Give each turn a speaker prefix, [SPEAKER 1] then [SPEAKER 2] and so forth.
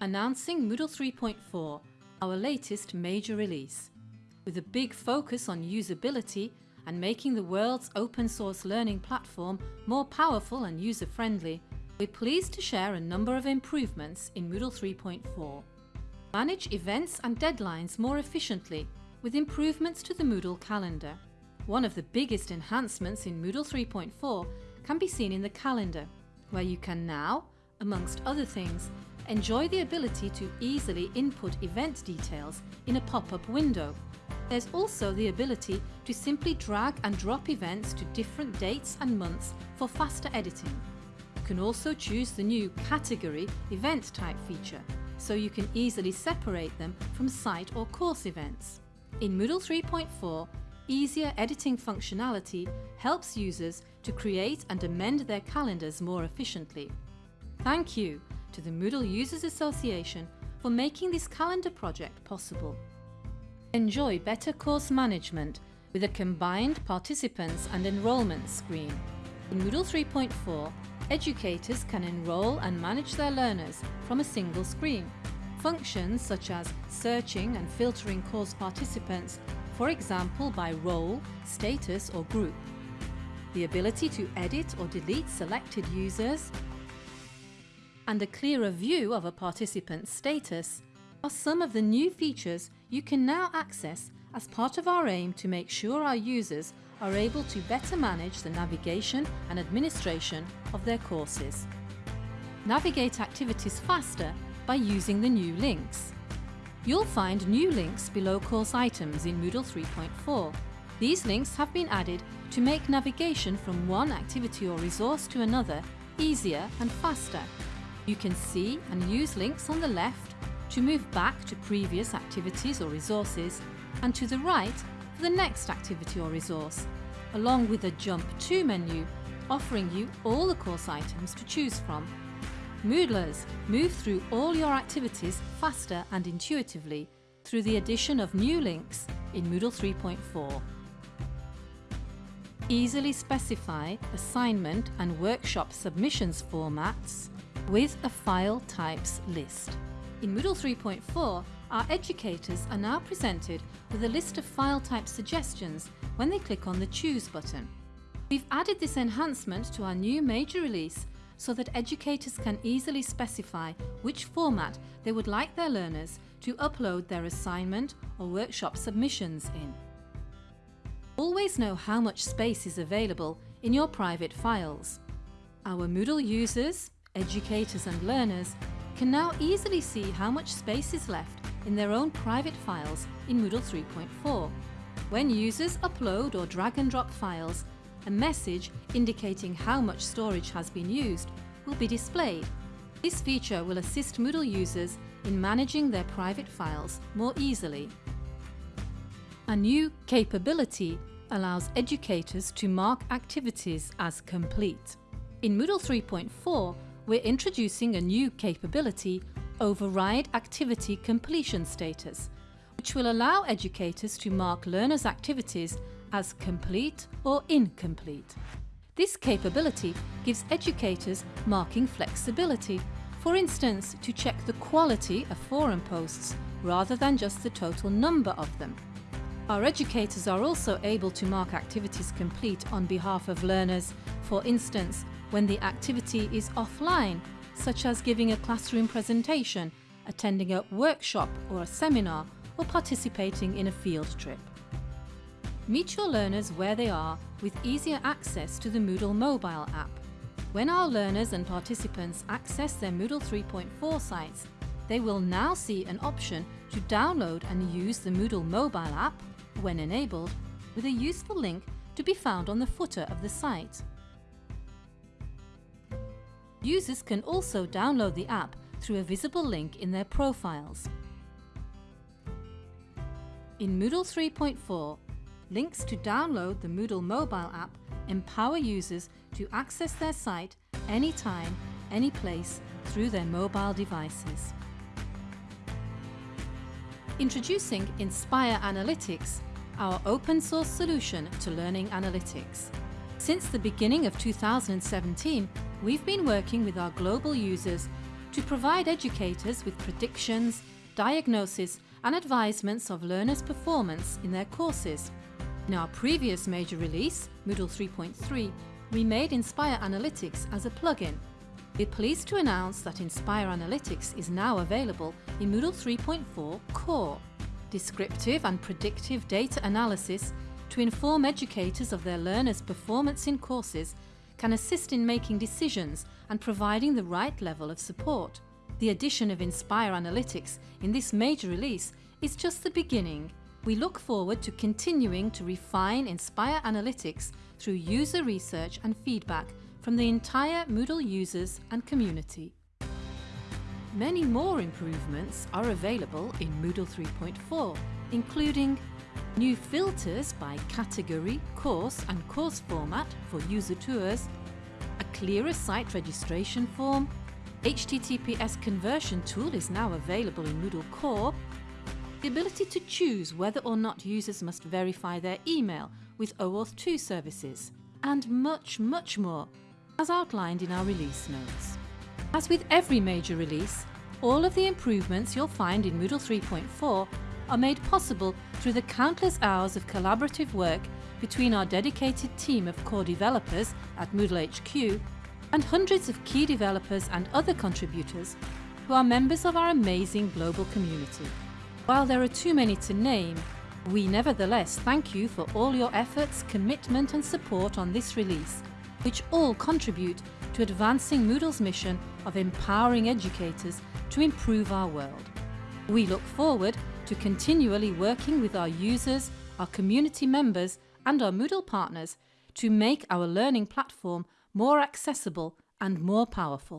[SPEAKER 1] announcing Moodle 3.4, our latest major release. With a big focus on usability and making the world's open source learning platform more powerful and user-friendly, we're pleased to share a number of improvements in Moodle 3.4. Manage events and deadlines more efficiently with improvements to the Moodle calendar. One of the biggest enhancements in Moodle 3.4 can be seen in the calendar, where you can now, amongst other things, enjoy the ability to easily input event details in a pop-up window. There's also the ability to simply drag and drop events to different dates and months for faster editing. You can also choose the new Category Event Type feature, so you can easily separate them from site or course events. In Moodle 3.4, easier editing functionality helps users to create and amend their calendars more efficiently. Thank you to the Moodle Users Association for making this calendar project possible. Enjoy better course management with a combined participants and enrolment screen. In Moodle 3.4, educators can enrol and manage their learners from a single screen. Functions such as searching and filtering course participants, for example by role, status or group. The ability to edit or delete selected users and a clearer view of a participant's status are some of the new features you can now access as part of our aim to make sure our users are able to better manage the navigation and administration of their courses. Navigate activities faster by using the new links. You'll find new links below course items in Moodle 3.4. These links have been added to make navigation from one activity or resource to another easier and faster. You can see and use links on the left to move back to previous activities or resources and to the right for the next activity or resource, along with a Jump To menu offering you all the course items to choose from. Moodlers move through all your activities faster and intuitively through the addition of new links in Moodle 3.4. Easily specify assignment and workshop submissions formats with a file types list. In Moodle 3.4, our educators are now presented with a list of file type suggestions when they click on the Choose button. We've added this enhancement to our new major release so that educators can easily specify which format they would like their learners to upload their assignment or workshop submissions in. Always know how much space is available in your private files. Our Moodle users, educators and learners can now easily see how much space is left in their own private files in Moodle 3.4. When users upload or drag and drop files, a message indicating how much storage has been used will be displayed. This feature will assist Moodle users in managing their private files more easily. A new capability allows educators to mark activities as complete. In Moodle 3.4, we're introducing a new capability, Override Activity Completion Status, which will allow educators to mark learners' activities as complete or incomplete. This capability gives educators marking flexibility, for instance to check the quality of forum posts rather than just the total number of them. Our educators are also able to mark activities complete on behalf of learners, for instance when the activity is offline, such as giving a classroom presentation, attending a workshop or a seminar, or participating in a field trip. Meet your learners where they are with easier access to the Moodle mobile app. When our learners and participants access their Moodle 3.4 sites, they will now see an option to download and use the Moodle mobile app, when enabled, with a useful link to be found on the footer of the site. Users can also download the app through a visible link in their profiles. In Moodle 3.4, links to download the Moodle mobile app empower users to access their site anytime, any place through their mobile devices. Introducing Inspire Analytics, our open source solution to learning analytics. Since the beginning of 2017, we've been working with our global users to provide educators with predictions, diagnosis and advisements of learners' performance in their courses. In our previous major release, Moodle 3.3, we made Inspire Analytics as a plugin. We're pleased to announce that Inspire Analytics is now available in Moodle 3.4 Core. Descriptive and predictive data analysis to inform educators of their learners' performance in courses can assist in making decisions and providing the right level of support. The addition of Inspire Analytics in this major release is just the beginning. We look forward to continuing to refine Inspire Analytics through user research and feedback from the entire Moodle users and community. Many more improvements are available in Moodle 3.4, including new filters by category, course and course format for user tours, a clearer site registration form, HTTPS conversion tool is now available in Moodle Core, the ability to choose whether or not users must verify their email with OAuth 2 services, and much, much more, as outlined in our release notes. As with every major release, all of the improvements you'll find in Moodle 3.4 are made possible through the countless hours of collaborative work between our dedicated team of core developers at Moodle HQ and hundreds of key developers and other contributors who are members of our amazing global community. While there are too many to name, we nevertheless thank you for all your efforts, commitment and support on this release, which all contribute to advancing Moodle's mission of empowering educators to improve our world. We look forward to continually working with our users, our community members and our Moodle partners to make our learning platform more accessible and more powerful.